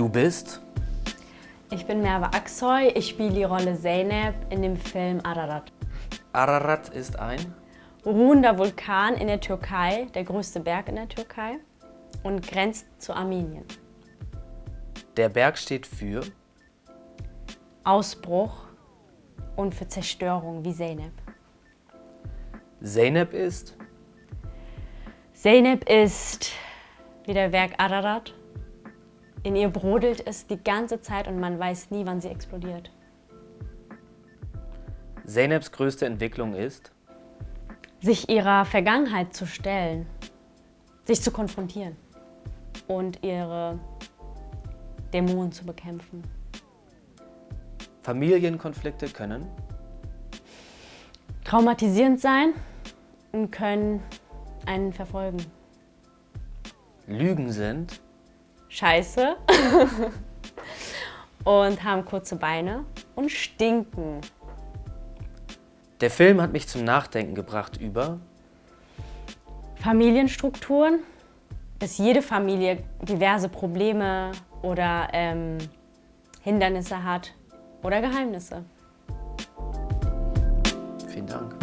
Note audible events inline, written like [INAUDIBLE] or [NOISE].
bist? Ich bin Merve Aksoy, ich spiele die Rolle Zeynep in dem Film Ararat. Ararat ist ein? Ruhender Vulkan in der Türkei, der größte Berg in der Türkei und grenzt zu Armenien. Der Berg steht für? Ausbruch und für Zerstörung, wie Zeynep. Zeynep ist? Zeynep ist wie der Berg Ararat. In ihr brodelt es die ganze Zeit und man weiß nie, wann sie explodiert. Zeyneps größte Entwicklung ist? Sich ihrer Vergangenheit zu stellen, sich zu konfrontieren und ihre Dämonen zu bekämpfen. Familienkonflikte können? Traumatisierend sein und können einen verfolgen. Lügen sind? scheiße [LAUGHS] und haben kurze Beine und stinken. Der Film hat mich zum Nachdenken gebracht über Familienstrukturen, dass jede Familie diverse Probleme oder ähm, Hindernisse hat oder Geheimnisse. Vielen Dank.